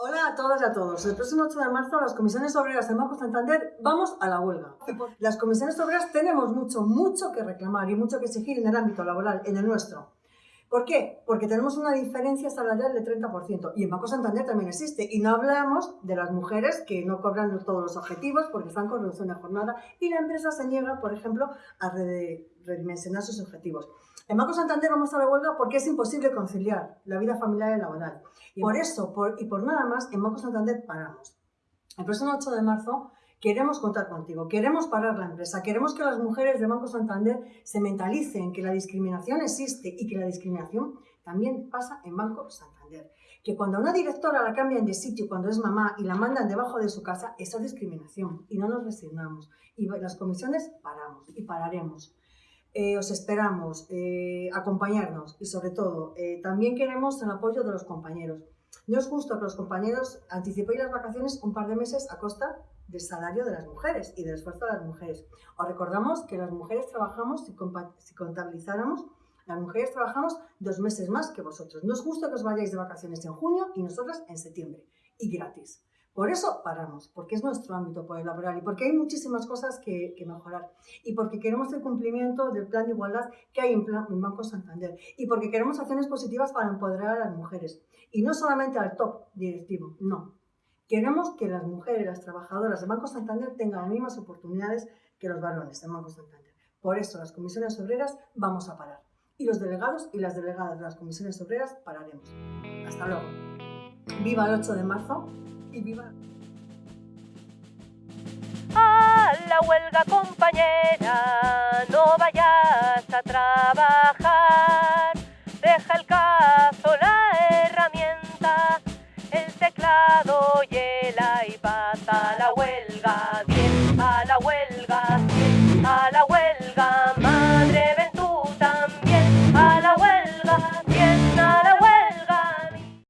Hola a todas y a todos. El próximo 8 de marzo las comisiones obreras del Banco Santander vamos a la huelga. Las comisiones obreras tenemos mucho, mucho que reclamar y mucho que exigir en el ámbito laboral, en el nuestro. ¿Por qué? Porque tenemos una diferencia salarial del 30% y en Banco Santander también existe. Y no hablamos de las mujeres que no cobran todos los objetivos porque están con reducción de jornada y la empresa se niega, por ejemplo, a redimensionar sus objetivos. En Banco Santander vamos a la huelga porque es imposible conciliar la vida familiar y laboral. Y por eso y por nada más, en Banco Santander paramos. El próximo 8 de marzo queremos contar contigo, queremos parar la empresa, queremos que las mujeres de Banco Santander se mentalicen que la discriminación existe y que la discriminación también pasa en Banco Santander. Que cuando a una directora la cambian de sitio cuando es mamá y la mandan debajo de su casa, eso es discriminación y no nos resignamos. Y las comisiones paramos y pararemos. Eh, os esperamos, eh, acompañarnos y sobre todo, eh, también queremos el apoyo de los compañeros. No es justo que los compañeros anticipéis las vacaciones un par de meses a costa del salario de las mujeres y del esfuerzo de las mujeres. Os recordamos que las mujeres trabajamos, si, si contabilizáramos, las mujeres trabajamos dos meses más que vosotros. No es justo que os vayáis de vacaciones en junio y nosotras en septiembre, y gratis. Por eso paramos, porque es nuestro ámbito laboral y porque hay muchísimas cosas que, mejorar y porque queremos el cumplimiento del plan de igualdad que hay en, en, Banco Santander y porque queremos acciones positivas para empoderar a las mujeres y no solamente al top directivo, no. Queremos que las mujeres, las trabajadoras de Banco Santander tengan las mismas oportunidades que los varones de Banco Santander. Por eso las comisiones obreras vamos a parar y los delegados y las delegadas de las comisiones obreras pararemos. Hasta luego. Viva el 8 de marzo y viva. A la huelga compañera, no vayas a trabajar. Deja el cazo, la herramienta, el teclado